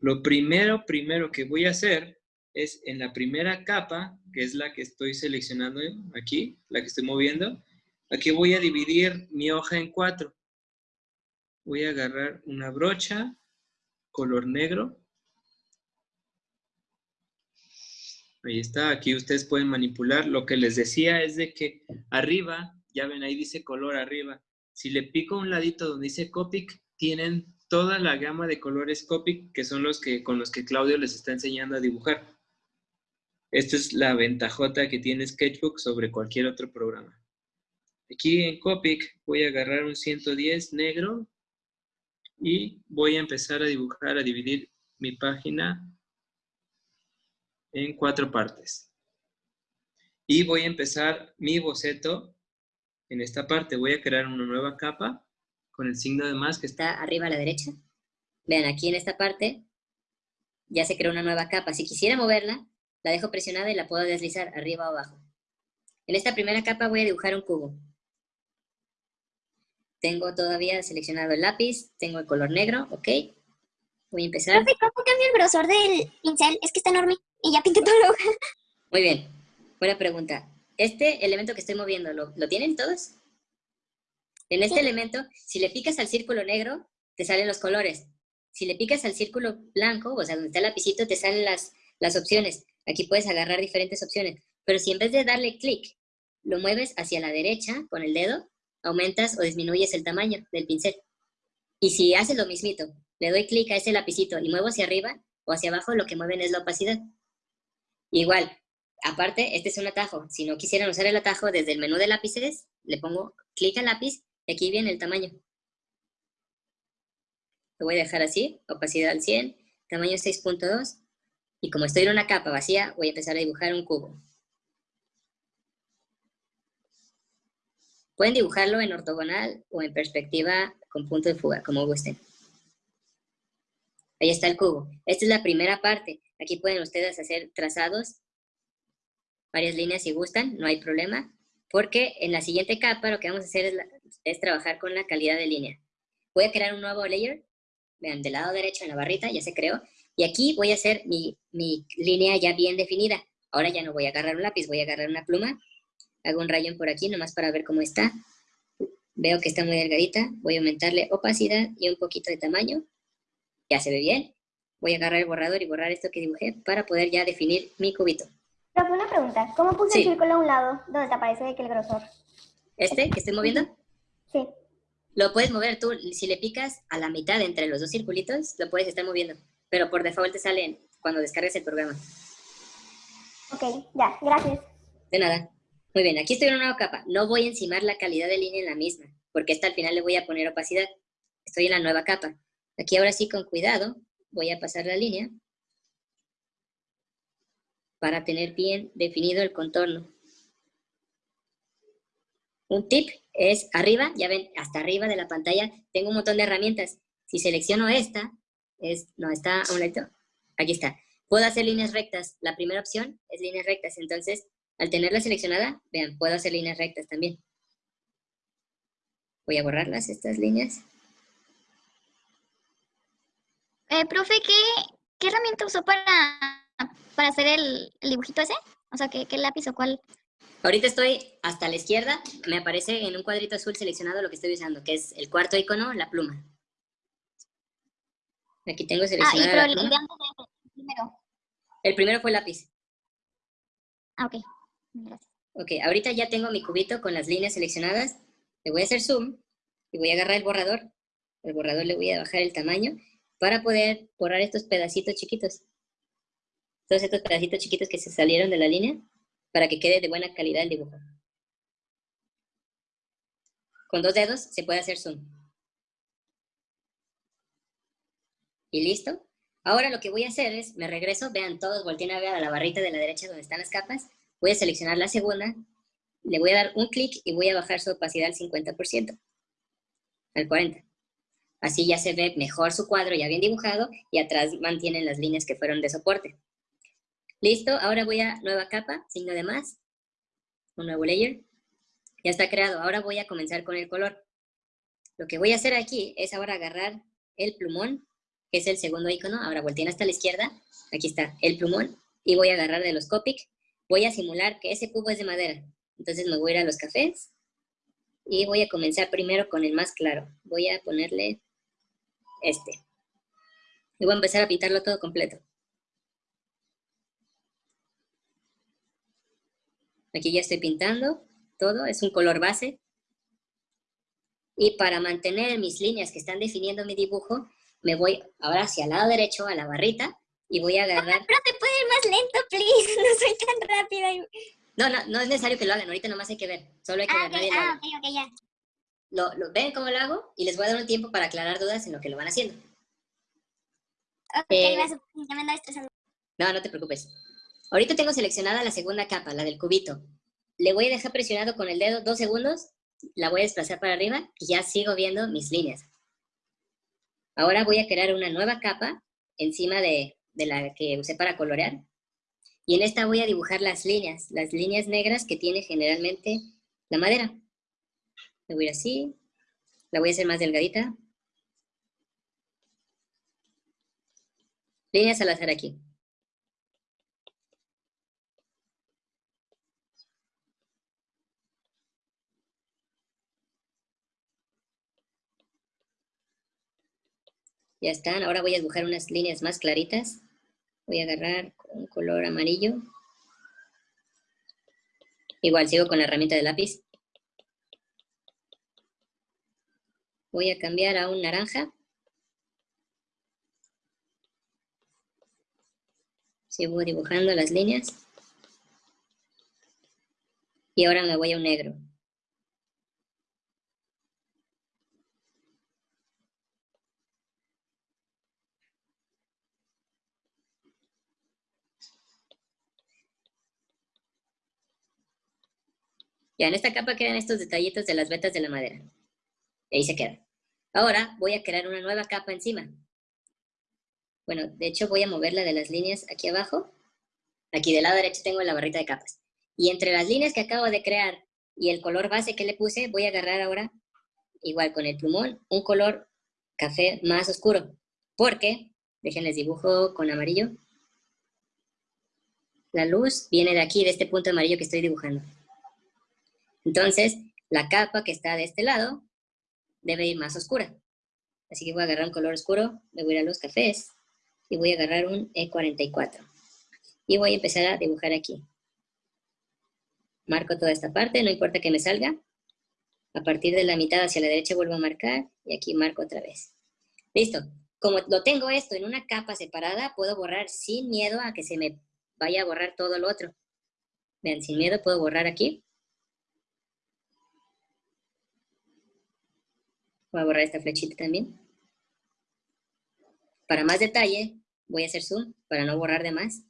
Lo primero, primero que voy a hacer es en la primera capa, que es la que estoy seleccionando aquí, la que estoy moviendo, aquí voy a dividir mi hoja en cuatro. Voy a agarrar una brocha, color negro. Ahí está, aquí ustedes pueden manipular. Lo que les decía es de que arriba, ya ven, ahí dice color arriba. Si le pico un ladito donde dice Copic, tienen toda la gama de colores Copic, que son los que con los que Claudio les está enseñando a dibujar. Esta es la ventajota que tiene Sketchbook sobre cualquier otro programa. Aquí en Copic voy a agarrar un 110 negro y voy a empezar a dibujar, a dividir mi página en cuatro partes. Y voy a empezar mi boceto en esta parte. Voy a crear una nueva capa con el signo de más que está arriba a la derecha. Vean, aquí en esta parte ya se creó una nueva capa. Si quisiera moverla, la dejo presionada y la puedo deslizar arriba o abajo. En esta primera capa voy a dibujar un cubo. Tengo todavía seleccionado el lápiz, tengo el color negro, ok. Voy a empezar. ¿cómo cambio el grosor del pincel? Es que está enorme y ya pinté toda la hoja. Muy bien, buena pregunta. Este elemento que estoy moviendo, ¿lo, tienen todos? En este elemento, si le picas al círculo negro, te salen los colores. Si le picas al círculo blanco, o sea, donde está el lapicito, te salen las, las opciones. Aquí puedes agarrar diferentes opciones. Pero si en vez de darle clic, lo mueves hacia la derecha con el dedo, aumentas o disminuyes el tamaño del pincel. Y si haces lo mismito, le doy clic a ese lapicito y muevo hacia arriba o hacia abajo, lo que mueven es la opacidad. Igual, aparte, este es un atajo. Si no quisieran usar el atajo, desde el menú de lápices, le pongo clic al lápiz y aquí viene el tamaño. Lo voy a dejar así, opacidad al 100, tamaño 6.2. Y como estoy en una capa vacía, voy a empezar a dibujar un cubo. Pueden dibujarlo en ortogonal o en perspectiva con punto de fuga, como gusten. Ahí está el cubo. Esta es la primera parte. Aquí pueden ustedes hacer trazados, varias líneas si gustan, no hay problema, porque en la siguiente capa lo que vamos a hacer es, trabajar con la calidad de línea. Voy a crear un nuevo layer, vean, del lado derecho en la barrita, ya se creó, y aquí voy a hacer mi, mi línea ya bien definida. Ahora ya no voy a agarrar un lápiz, voy a agarrar una pluma Hago un rayón por aquí nomás para ver cómo está. Veo que está muy delgadita. Voy a aumentarle opacidad y un poquito de tamaño. Ya se ve bien. Voy a agarrar el borrador y borrar esto que dibujé para poder ya definir mi cubito. Pero una pregunta. ¿Cómo puse el círculo a un lado donde te aparece que el grosor? ¿Este que estoy moviendo? Sí. Lo puedes mover tú. Si le picas a la mitad entre los dos circulitos, lo puedes estar moviendo. Pero por default te sale cuando descargues el programa. Ok, ya. Gracias. De nada. Muy bien, aquí estoy en una nueva capa. No voy a encimar la calidad de línea en la misma, porque esta al final le voy a poner opacidad. Estoy en la nueva capa. Aquí ahora sí, con cuidado, voy a pasar la línea para tener bien definido el contorno. Un tip es arriba, ya ven, hasta arriba de la pantalla tengo un montón de herramientas. Si selecciono esta, es, no, está a un lado, aquí está. Puedo hacer líneas rectas. La primera opción es líneas rectas, entonces al tenerla seleccionada, vean, puedo hacer líneas rectas también. Voy a borrarlas, estas líneas. Eh, profe, ¿qué, herramienta usó para, para hacer el, dibujito ese? O sea, ¿qué, lápiz o cuál? Ahorita estoy hasta la izquierda, me aparece en un cuadrito azul seleccionado lo que estoy usando, que es el cuarto icono, la pluma. Aquí tengo seleccionada ah, y el primero. El primero fue el lápiz. Ah, ok. Ok, ahorita ya tengo mi cubito con las líneas seleccionadas. Le voy a hacer zoom y voy a agarrar el borrador. El borrador le voy a bajar el tamaño para poder borrar estos pedacitos chiquitos. Todos estos pedacitos chiquitos que se salieron de la línea para que quede de buena calidad el dibujo. Con dos dedos se puede hacer zoom. Y listo. Ahora lo que voy a hacer es, me regreso, vean, todos volteen a ver a la barrita de la derecha donde están las capas Voy a seleccionar la segunda, le voy a dar un clic y voy a bajar su opacidad al 50%, al 40%. Así ya se ve mejor su cuadro ya bien dibujado y atrás mantienen las líneas que fueron de soporte. Listo, ahora voy a nueva capa, signo de más, un nuevo layer. Ya está creado, ahora voy a comenzar con el color. Lo que voy a hacer aquí es ahora agarrar el plumón que es el segundo icono. Ahora volteen hasta la izquierda. Aquí está el plumón. Y voy a agarrar de los Copic. Voy a simular que ese cubo es de madera. Entonces me voy a ir a los cafés. Y voy a comenzar primero con el más claro. Voy a ponerle este. Y voy a empezar a pintarlo todo completo. Aquí ya estoy pintando todo, es un color base. Y para mantener mis líneas que están definiendo mi dibujo, me voy ahora hacia el lado derecho a la barrita y voy a agarrar... Pero te puede ir más lento, please, no soy tan rápida. No, no, no es necesario que lo hagan, ahorita nomás hay que ver, solo hay que ah, ver. Okay, ah, ok, ok, ya. Lo, lo, ven cómo lo hago y les voy a dar un tiempo para aclarar dudas en lo que lo van haciendo. Ok, eh, ya me estresando. No, no te preocupes. Ahorita tengo seleccionada la segunda capa, la del cubito. Le voy a dejar presionado con el dedo dos segundos, la voy a desplazar para arriba y ya sigo viendo mis líneas. Ahora voy a crear una nueva capa encima de, de la que usé para colorear. Y en esta voy a dibujar las líneas, las líneas negras que tiene generalmente la madera. Le voy a ir así, la voy a hacer más delgadita. Líneas al azar aquí. Ya están. Ahora voy a dibujar unas líneas más claritas. Voy a agarrar un color amarillo. Igual sigo con la herramienta de lápiz. Voy a cambiar a un naranja. Sigo dibujando las líneas. Y ahora me voy a un negro. Ya, en esta capa quedan estos detallitos de las vetas de la madera. Y ahí se queda. Ahora voy a crear una nueva capa encima. Bueno, de hecho voy a mover la de las líneas aquí abajo. Aquí del lado derecho tengo la barrita de capas. Y entre las líneas que acabo de crear y el color base que le puse, voy a agarrar ahora, igual con el plumón, un color café más oscuro. Porque, déjenles dibujo con amarillo. La luz viene de aquí, de este punto amarillo que estoy dibujando. Entonces, la capa que está de este lado debe ir más oscura. Así que voy a agarrar un color oscuro, me voy a ir a los cafés y voy a agarrar un E44. Y voy a empezar a dibujar aquí. Marco toda esta parte, no importa que me salga. A partir de la mitad hacia la derecha vuelvo a marcar y aquí marco otra vez. Listo. Como lo tengo esto en una capa separada, puedo borrar sin miedo a que se me vaya a borrar todo lo otro. Vean, sin miedo puedo borrar aquí Voy a borrar esta flechita también. Para más detalle, voy a hacer zoom para no borrar de más.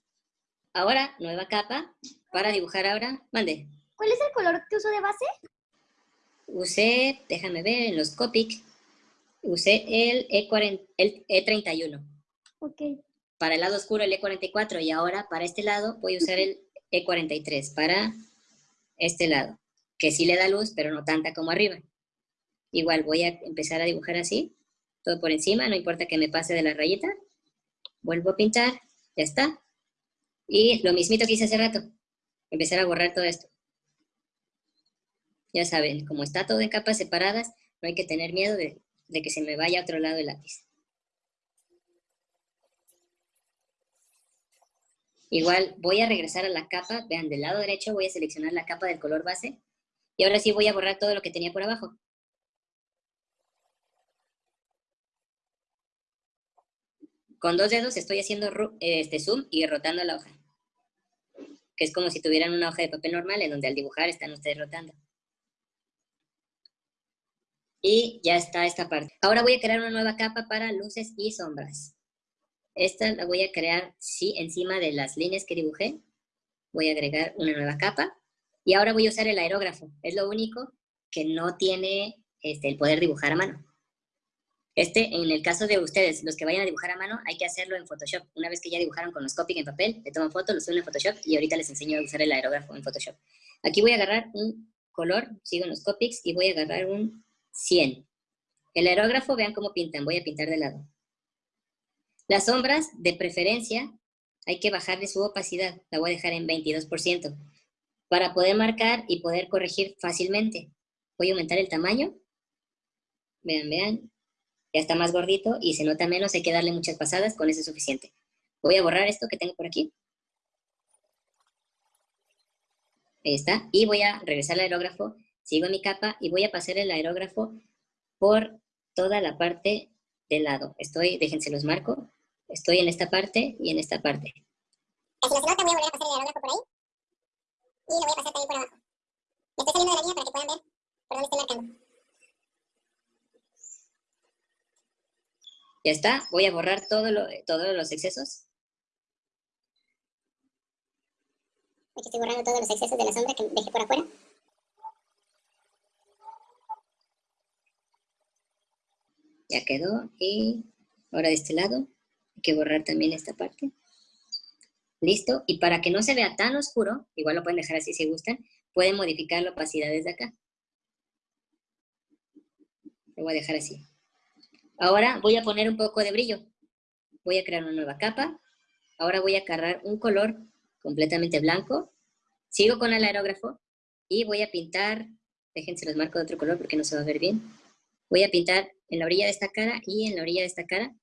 Ahora, nueva capa para dibujar ahora. Mande. ¿Cuál es el color que uso de base? Usé, déjame ver, en los Copic, usé el, E40, el E31. Ok. Para el lado oscuro el E44 y ahora para este lado voy a usar el E43 para este lado, que sí le da luz, pero no tanta como arriba. Igual voy a empezar a dibujar así, todo por encima, no importa que me pase de la rayita. Vuelvo a pintar, ya está. Y lo mismito que hice hace rato, empezar a borrar todo esto. Ya saben, como está todo en capas separadas, no hay que tener miedo de, de que se me vaya a otro lado el lápiz. Igual voy a regresar a la capa, vean, del lado derecho voy a seleccionar la capa del color base y ahora sí voy a borrar todo lo que tenía por abajo. Con dos dedos estoy haciendo este zoom y rotando la hoja. Que es como si tuvieran una hoja de papel normal en donde al dibujar están ustedes rotando. Y ya está esta parte. Ahora voy a crear una nueva capa para luces y sombras. Esta la voy a crear sí, encima de las líneas que dibujé. Voy a agregar una nueva capa. Y ahora voy a usar el aerógrafo. Es lo único que no tiene este, el poder dibujar a mano. Este, en el caso de ustedes, los que vayan a dibujar a mano, hay que hacerlo en Photoshop. Una vez que ya dibujaron con los Copic en papel, le toman foto, lo suben en Photoshop y ahorita les enseño a usar el aerógrafo en Photoshop. Aquí voy a agarrar un color, sigo en los Copics y voy a agarrar un 100. El aerógrafo, vean cómo pintan, voy a pintar de lado. Las sombras, de preferencia, hay que bajarle su opacidad. La voy a dejar en 22% para poder marcar y poder corregir fácilmente. Voy a aumentar el tamaño. Vean, vean. Ya está más gordito y se nota menos. Hay que darle muchas pasadas. Con eso es suficiente. Voy a borrar esto que tengo por aquí. Ahí está. Y voy a regresar al aerógrafo. Sigo mi capa y voy a pasar el aerógrafo por toda la parte del lado. Estoy, déjense los marco. Estoy en esta parte y en esta parte. Así no se nota, voy a volver a pasar el aerógrafo por ahí. Y lo voy a pasar también por abajo. Me estoy saliendo de la línea para que puedan ver por dónde estoy marcando. Ya está. Voy a borrar todo lo, todos los excesos. Aquí estoy borrando todos los excesos de la sombra que dejé por afuera. Ya quedó. Y ahora de este lado hay que borrar también esta parte. Listo. Y para que no se vea tan oscuro, igual lo pueden dejar así si gustan, pueden modificar la opacidad desde acá. Lo voy a dejar así. Ahora voy a poner un poco de brillo. Voy a crear una nueva capa. Ahora voy a cargar un color completamente blanco. Sigo con el aerógrafo y voy a pintar, déjense los marco de otro color porque no se va a ver bien. Voy a pintar en la orilla de esta cara y en la orilla de esta cara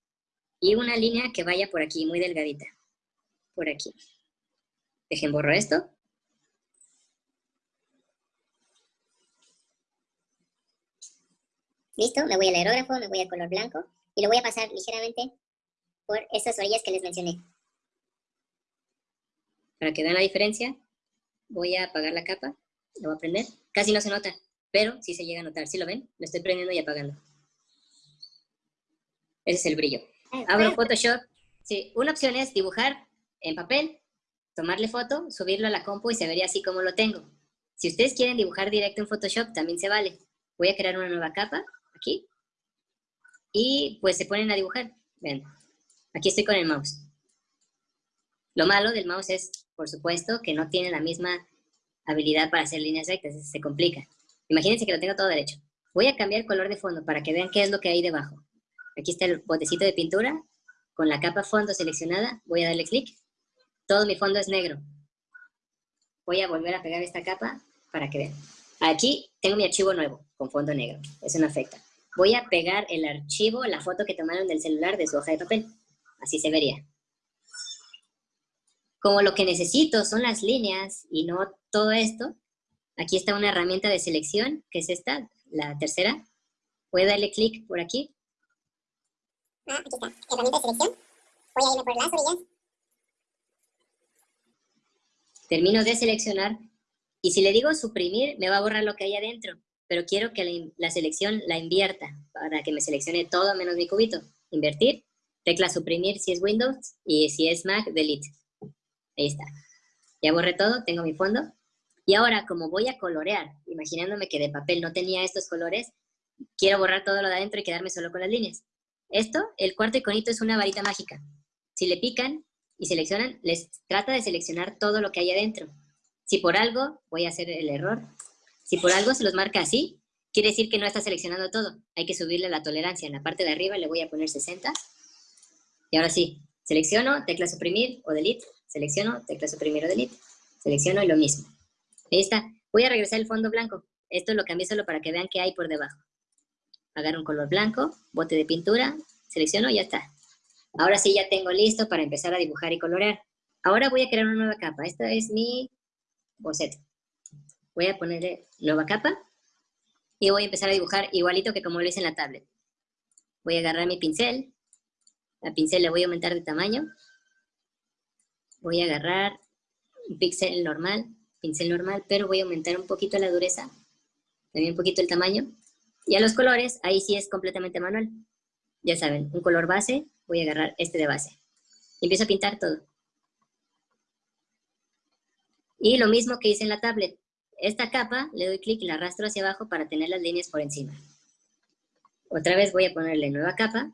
y una línea que vaya por aquí, muy delgadita por aquí. Dejen borro esto. Listo, me voy al aerógrafo, me voy al color blanco y lo voy a pasar ligeramente por estas orillas que les mencioné. Para que vean la diferencia, voy a apagar la capa, lo voy a prender. Casi no se nota, pero sí se llega a notar. ¿Sí lo ven? Lo estoy prendiendo y apagando. Ese es el brillo. Ah, Abro Photoshop. Sí, una opción es dibujar en papel, tomarle foto, subirlo a la compu y se vería así como lo tengo. Si ustedes quieren dibujar directo en Photoshop, también se vale. Voy a crear una nueva capa, y pues se ponen a dibujar. Ven, aquí estoy con el mouse. Lo malo del mouse es, por supuesto, que no tiene la misma habilidad para hacer líneas rectas, se complica. Imagínense que lo tengo todo derecho. Voy a cambiar el color de fondo para que vean qué es lo que hay debajo. Aquí está el botecito de pintura, con la capa fondo seleccionada, voy a darle clic todo mi fondo es negro. Voy a volver a pegar esta capa para que vean. Aquí tengo mi archivo nuevo con fondo negro. Eso no afecta. Voy a pegar el archivo, la foto que tomaron del celular de su hoja de papel. Así se vería. Como lo que necesito son las líneas y no todo esto, aquí está una herramienta de selección, que es esta, la tercera. Voy a darle clic por aquí. Ah, aquí está. Herramienta de selección. Voy a irme por las orillas termino de seleccionar y si le digo suprimir, me va a borrar lo que hay adentro, pero quiero que la, selección la invierta para que me seleccione todo menos mi cubito. Invertir, tecla suprimir si es Windows y si es Mac, delete. Ahí está. Ya borré todo, tengo mi fondo. Y ahora, como voy a colorear, imaginándome que de papel no tenía estos colores, quiero borrar todo lo de adentro y quedarme solo con las líneas. Esto, el cuarto iconito es una varita mágica. Si le pican, y seleccionan, les trata de seleccionar todo lo que hay adentro. Si por algo, voy a hacer el error, si por algo se los marca así, quiere decir que no está seleccionando todo. Hay que subirle la tolerancia. En la parte de arriba le voy a poner 60. Y ahora sí, selecciono, tecla suprimir o delete. Selecciono, tecla suprimir o delete. Selecciono y lo mismo. Ahí está. Voy a regresar el fondo blanco. Esto lo cambié solo para que vean qué hay por debajo. Agarro un color blanco, bote de pintura, selecciono y ya está. Ahora sí ya tengo listo para empezar a dibujar y colorear. Ahora voy a crear una nueva capa. Esta es mi boceto. Voy a ponerle nueva capa y voy a empezar a dibujar igualito que como lo hice en la tablet. Voy a agarrar mi pincel. La pincel le voy a aumentar de tamaño. Voy a agarrar un pincel normal, pincel normal, pero voy a aumentar un poquito la dureza, también un poquito el tamaño. Y a los colores, ahí sí es completamente manual. Ya saben, un color base, voy a agarrar este de base. Y empiezo a pintar todo. Y lo mismo que hice en la tablet. Esta capa, le doy clic y la arrastro hacia abajo para tener las líneas por encima. Otra vez voy a ponerle nueva capa.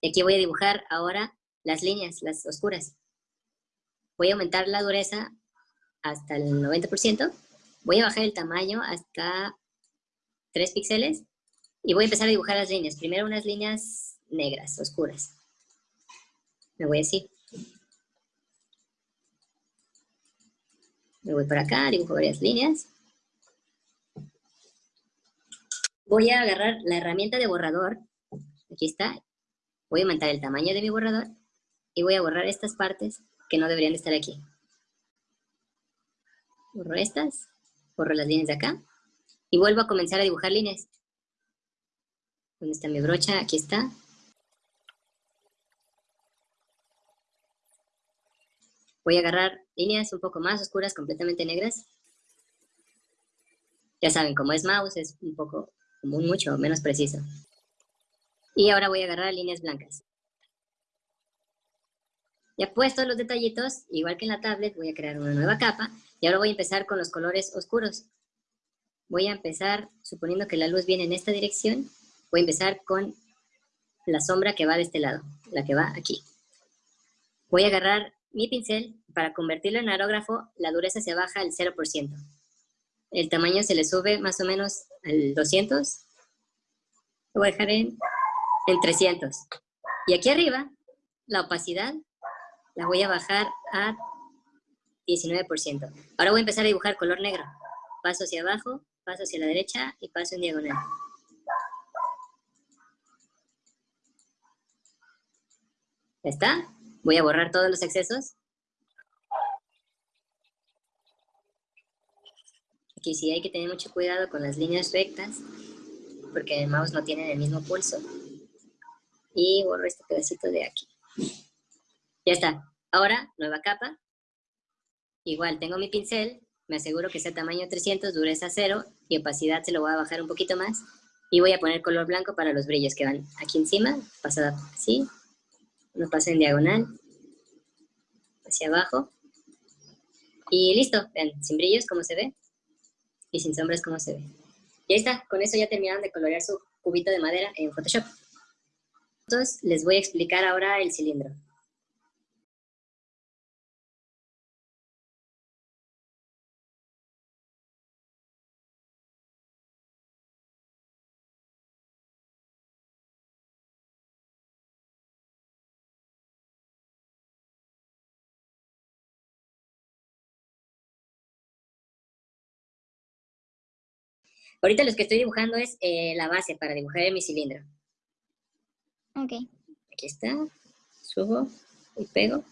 Y aquí voy a dibujar ahora las líneas, las oscuras. Voy a aumentar la dureza hasta el 90%. Voy a bajar el tamaño hasta 3 píxeles. Y voy a empezar a dibujar las líneas. Primero unas líneas negras, oscuras. Me voy así. Voy para acá, dibujo varias líneas. Voy a agarrar la herramienta de borrador. Aquí está. Voy a aumentar el tamaño de mi borrador. Y voy a borrar estas partes que no deberían estar aquí. Borro estas. Borro las líneas de acá. Y vuelvo a comenzar a dibujar líneas. ¿Dónde está mi brocha? Aquí está. Voy a agarrar líneas un poco más oscuras, completamente negras. Ya saben, como es mouse, es un poco, como mucho menos preciso. Y ahora voy a agarrar líneas blancas. Ya puesto los detallitos, igual que en la tablet, voy a crear una nueva capa. Y ahora voy a empezar con los colores oscuros. Voy a empezar, suponiendo que la luz viene en esta dirección, voy a empezar con la sombra que va de este lado, la que va aquí. Voy a agarrar mi pincel, para convertirlo en aerógrafo, la dureza se baja al 0%. El tamaño se le sube más o menos al 200. Lo voy a dejar en, en 300. Y aquí arriba, la opacidad la voy a bajar a 19%. Ahora voy a empezar a dibujar color negro. Paso hacia abajo, paso hacia la derecha y paso en diagonal. ¿Ya está? Voy a borrar todos los excesos. Aquí sí hay que tener mucho cuidado con las líneas rectas, porque el mouse no tiene el mismo pulso. Y borro este pedacito de aquí. Ya está. Ahora, nueva capa. Igual, tengo mi pincel, me aseguro que sea tamaño 300, dureza 0, y opacidad se lo voy a bajar un poquito más. Y voy a poner color blanco para los brillos que van aquí encima, pasada así, lo paso en diagonal, hacia abajo. Y listo, vean, sin brillos como se ve, y sin sombras como se ve. Y ahí está, con eso ya terminaron de colorear su cubito de madera en Photoshop. Entonces, les voy a explicar ahora el cilindro. Ahorita lo que estoy dibujando es eh, la base para dibujar mi cilindro. Ok. Aquí está. Subo y pego.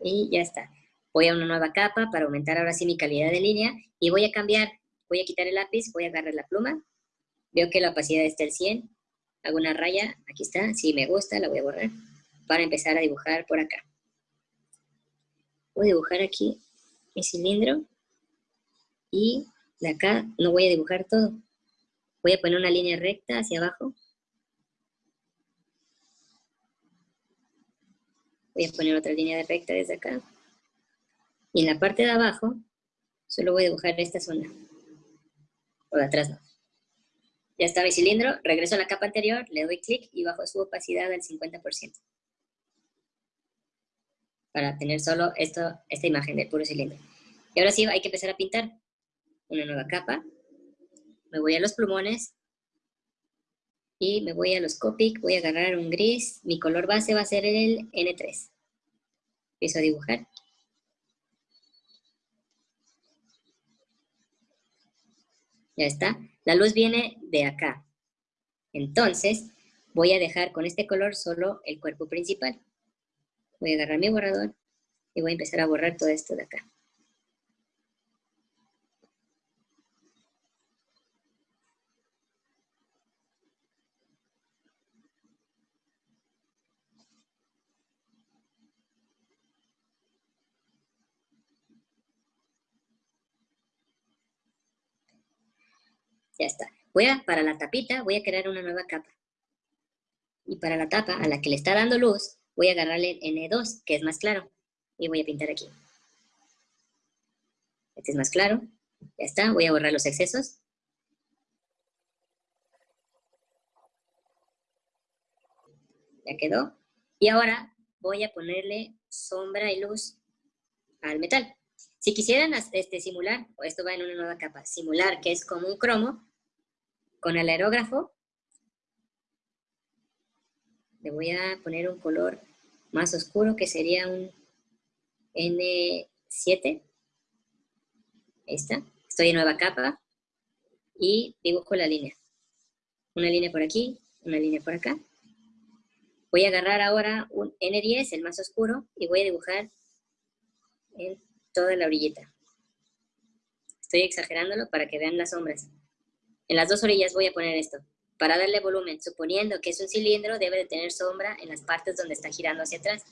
Y ya está. Voy a una nueva capa para aumentar ahora sí mi calidad de línea. Y voy a cambiar. Voy a quitar el lápiz, voy a agarrar la pluma. Veo que la opacidad está al 100. Hago una raya. Aquí está. Si me gusta, la voy a borrar. Para empezar a dibujar por acá. Voy a dibujar aquí mi cilindro. Y de acá no voy a dibujar todo. Voy a poner una línea recta hacia abajo. Voy a poner otra línea recta desde acá. Y en la parte de abajo, solo voy a dibujar esta zona. O de atrás no. Ya está mi cilindro, regreso a la capa anterior, le doy clic y bajo su opacidad al 50%. Para tener solo esto, esta imagen del puro cilindro. Y ahora sí hay que empezar a pintar una nueva capa, me voy a los plumones y me voy a los Copic, voy a agarrar un gris, mi color base va a ser el N3. Empiezo a dibujar. Ya está. La luz viene de acá. Entonces, voy a dejar con este color solo el cuerpo principal. Voy a agarrar mi borrador y voy a empezar a borrar todo esto de acá. Ya está. Voy a, para la tapita, voy a crear una nueva capa. Y para la tapa, a la que le está dando luz, voy a agarrarle N2, que es más claro. Y voy a pintar aquí. Este es más claro. Ya está. Voy a borrar los excesos. Ya quedó. Y ahora voy a ponerle sombra y luz al metal. Si quisieran este, simular, o esto va en una nueva capa, simular que es como un cromo, con el aerógrafo, le voy a poner un color más oscuro, que sería un N7. Ahí está. Estoy en nueva capa y dibujo la línea. Una línea por aquí, una línea por acá. Voy a agarrar ahora un N10, el más oscuro, y voy a dibujar en toda la orillita. Estoy exagerándolo para que vean las sombras. En las dos orillas voy a poner esto. Para darle volumen, suponiendo que es un cilindro, debe de tener sombra en las partes donde está girando hacia atrás.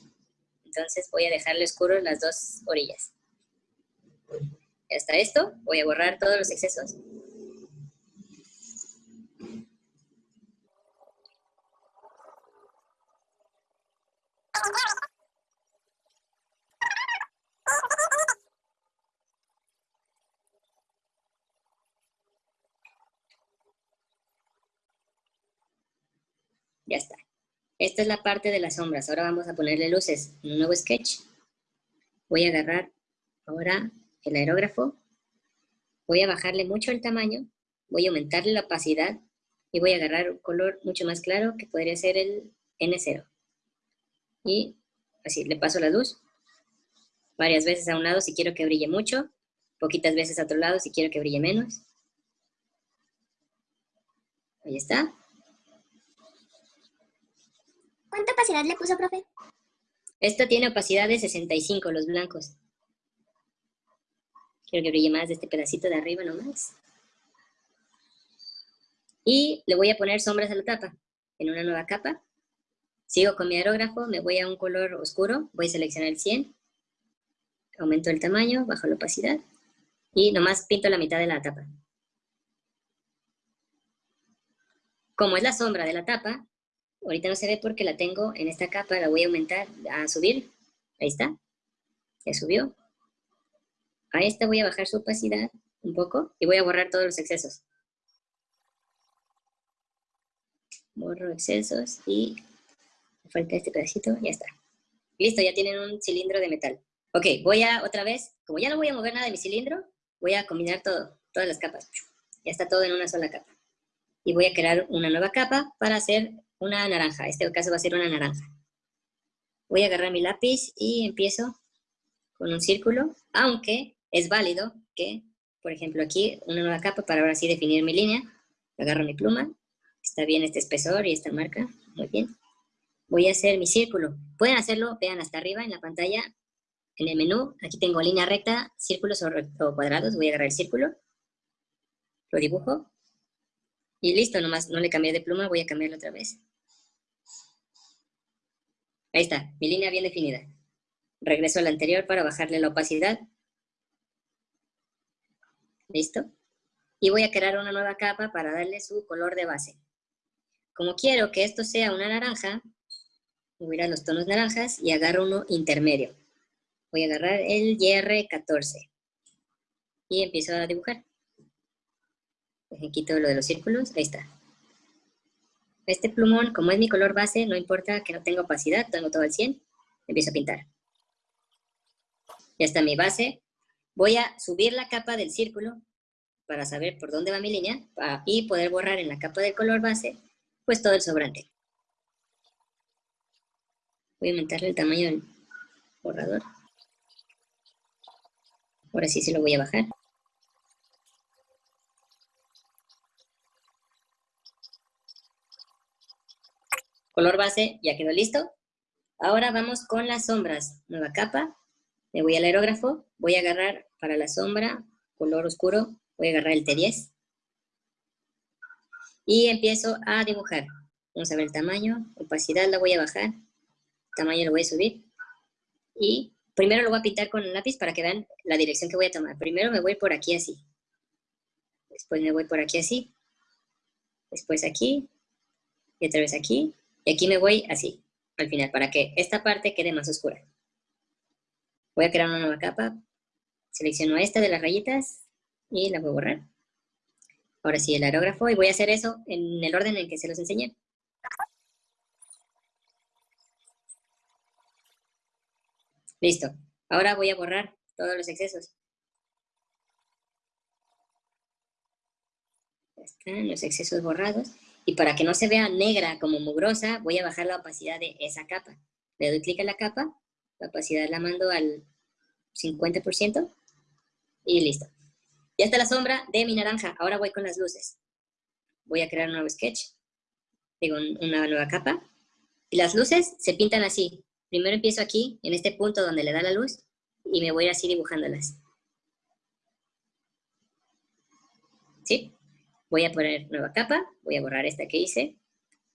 Entonces voy a dejarle oscuro las dos orillas. Hasta esto, voy a borrar todos los excesos. Ya está. Esta es la parte de las sombras. Ahora vamos a ponerle luces en un nuevo sketch. Voy a agarrar ahora el aerógrafo. Voy a bajarle mucho el tamaño. Voy a aumentarle la opacidad. Y voy a agarrar un color mucho más claro que podría ser el N0. Y así, le paso la luz. Varias veces a un lado si quiero que brille mucho. Poquitas veces a otro lado si quiero que brille menos. Ahí está. Opacidad le puso, profe? Esto tiene opacidad de 65, los blancos. Quiero que brille más de este pedacito de arriba nomás. Y le voy a poner sombras a la tapa, en una nueva capa. Sigo con mi aerógrafo, me voy a un color oscuro, voy a seleccionar el 100. Aumento el tamaño, bajo la opacidad. Y nomás pinto la mitad de la tapa. Como es la sombra de la tapa, Ahorita no se ve porque la tengo en esta capa, la voy a aumentar, a subir. Ahí está. Ya subió. A esta voy a bajar su opacidad un poco y voy a borrar todos los excesos. Borro excesos y me falta este pedacito, ya está. Listo, ya tienen un cilindro de metal. Ok, voy a otra vez, como ya no voy a mover nada de mi cilindro, voy a combinar todo, todas las capas. Ya está todo en una sola capa. Y voy a crear una nueva capa para hacer una naranja. Este caso va a ser una naranja. Voy a agarrar mi lápiz y empiezo con un círculo, aunque es válido que, por ejemplo, aquí una nueva capa para ahora sí definir mi línea. Agarro mi pluma, está bien este espesor y esta marca, muy bien. Voy a hacer mi círculo. Pueden hacerlo, vean hasta arriba en la pantalla, en el menú. Aquí tengo línea recta, círculos o, cuadrados. Voy a agarrar el círculo, lo dibujo. Y listo, nomás no le cambié de pluma, voy a cambiarlo otra vez. Ahí está, mi línea bien definida. Regreso a la anterior para bajarle la opacidad. ¿Listo? Y voy a crear una nueva capa para darle su color de base. Como quiero que esto sea una naranja, voy a ir a los tonos naranjas y agarro uno intermedio. Voy a agarrar el YR14 y empiezo a dibujar. Quito lo de los círculos, ahí está. Este plumón, como es mi color base, no importa que no tenga opacidad, tengo todo al 100, empiezo a pintar. Ya está mi base. Voy a subir la capa del círculo para saber por dónde va mi línea y poder borrar en la capa del color base, pues todo el sobrante. Voy a aumentarle el tamaño del borrador. Ahora sí se lo voy a bajar. Color base ya quedó listo. Ahora vamos con las sombras. Nueva capa. Me voy al aerógrafo. Voy a agarrar para la sombra, color oscuro, voy a agarrar el T10. Y empiezo a dibujar. Vamos a ver el tamaño. Opacidad la voy a bajar. Tamaño lo voy a subir. Y primero lo voy a pintar con lápiz para que vean la dirección que voy a tomar. Primero me voy por aquí así. Después me voy por aquí así. Después aquí. Y otra vez aquí. Y aquí me voy así, al final, para que esta parte quede más oscura. Voy a crear una nueva capa. Selecciono esta de las rayitas y la voy a borrar. Ahora sí, el aerógrafo. Y voy a hacer eso en el orden en que se los enseñé. Listo. Ahora voy a borrar todos los excesos. Están los excesos borrados. Y para que no se vea negra como mugrosa, voy a bajar la opacidad de esa capa. le doy clic a la capa, la opacidad la mando al 50% y listo. Ya está la sombra de mi naranja. Ahora voy con las luces. Voy a crear un nuevo sketch. Digo, una nueva capa. Y las luces se pintan así. Primero empiezo aquí, en este punto donde le da la luz, y me voy así dibujándolas. ¿Sí? Voy a poner nueva capa, voy a borrar esta que hice.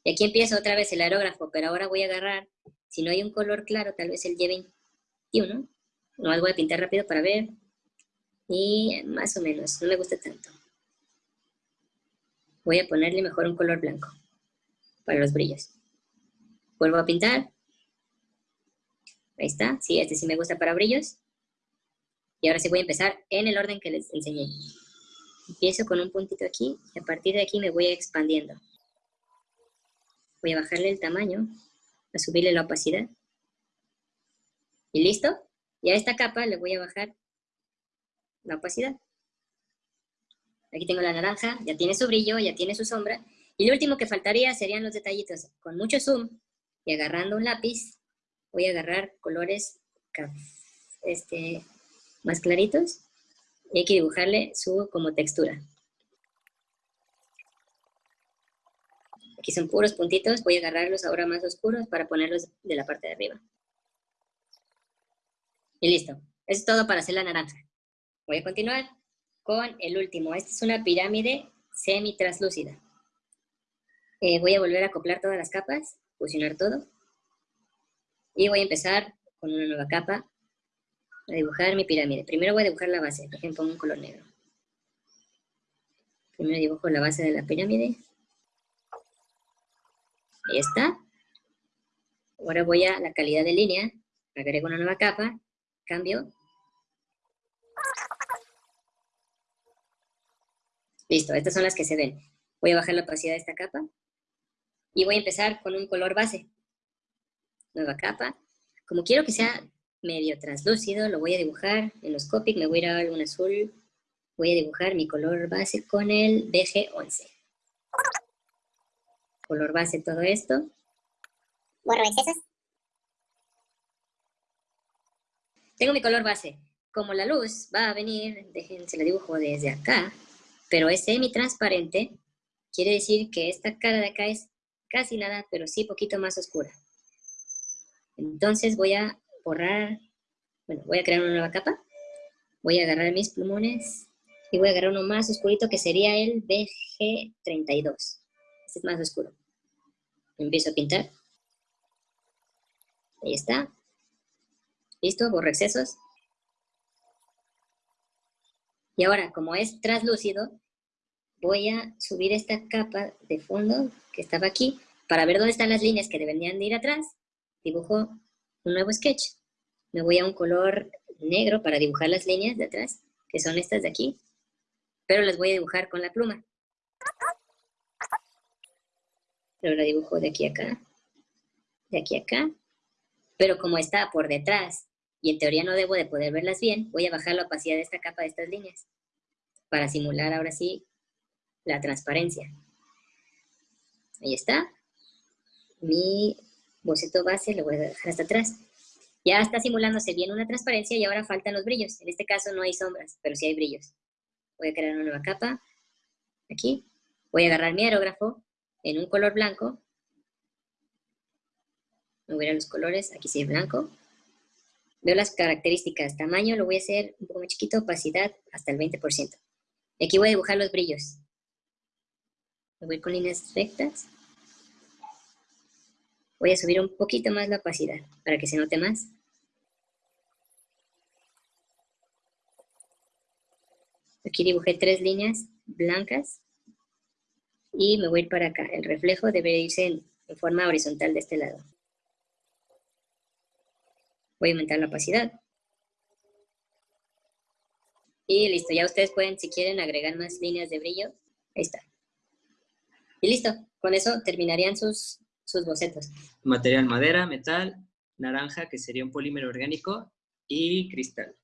Y aquí empiezo otra vez el aerógrafo, pero ahora voy a agarrar, si no hay un color claro, tal vez el Y21. No, voy a pintar rápido para ver. Y más o menos, no me gusta tanto. Voy a ponerle mejor un color blanco para los brillos. Vuelvo a pintar. Ahí está. Sí, este sí me gusta para brillos. Y ahora sí voy a empezar en el orden que les enseñé. Empiezo con un puntito aquí y a partir de aquí me voy expandiendo. Voy a bajarle el tamaño, a subirle la opacidad. ¿Y listo? Y a esta capa le voy a bajar la opacidad. Aquí tengo la naranja, ya tiene su brillo, ya tiene su sombra. Y lo último que faltaría serían los detallitos. Con mucho zoom y agarrando un lápiz, voy a agarrar colores este, más claritos y hay que dibujarle su como textura. Aquí son puros puntitos, voy a agarrarlos ahora más oscuros para ponerlos de la parte de arriba. Y listo. Eso es todo para hacer la naranja. Voy a continuar con el último. Esta es una pirámide semi-translúcida. Eh, voy a volver a acoplar todas las capas, fusionar todo. Y voy a empezar con una nueva capa a dibujar mi pirámide. Primero voy a dibujar la base, por ejemplo, un color negro. Primero dibujo la base de la pirámide. Ahí está. Ahora voy a la calidad de línea, agrego una nueva capa, cambio. Listo, estas son las que se ven. Voy a bajar la opacidad de esta capa. Y voy a empezar con un color base. Nueva capa. Como quiero que sea medio translúcido, lo voy a dibujar en los Copic, me voy a ir a algún azul. Voy a dibujar mi color base con el BG11. Color base todo esto. Borro excesos. Tengo mi color base. Como la luz va a venir, déjense la dibujo desde acá, pero es semi-transparente, quiere decir que esta cara de acá es casi nada, pero sí poquito más oscura. Entonces voy a borrar, bueno, voy a crear una nueva capa, voy a agarrar mis plumones y voy a agarrar uno más oscurito que sería el BG32. Este es más oscuro. Empiezo a pintar. Ahí está. Listo, borro excesos. Y ahora, como es translúcido, voy a subir esta capa de fondo que estaba aquí para ver dónde están las líneas que deberían de ir atrás. Dibujo un nuevo sketch. Me voy a un color negro para dibujar las líneas de atrás, que son estas de aquí, pero las voy a dibujar con la pluma. Pero la dibujo de aquí a acá, de aquí a acá, pero como está por detrás y en teoría no debo de poder verlas bien, voy a bajar la opacidad de esta capa de estas líneas para simular ahora sí la transparencia. Ahí está. Mi boceto base lo voy a dejar hasta atrás. Ya está simulándose bien una transparencia y ahora faltan los brillos. En este caso no hay sombras, pero sí hay brillos. Voy a crear una nueva capa. Aquí. Voy a agarrar mi aerógrafo en un color blanco. Me voy a los colores. Aquí sí es blanco. Veo las características. Tamaño lo voy a hacer un poco más chiquito. Opacidad hasta el 20%. Y aquí voy a dibujar los brillos. Voy con líneas rectas. Voy a subir un poquito más la opacidad para que se note más. Aquí dibujé tres líneas blancas y me voy a ir para acá. El reflejo debe irse en, en forma horizontal de este lado. Voy a aumentar la opacidad. Y listo, ya ustedes pueden, si quieren, agregar más líneas de brillo. Ahí está. Y listo, con eso terminarían sus sus bocetos. Material madera, metal, naranja, que sería un polímero orgánico, y cristal.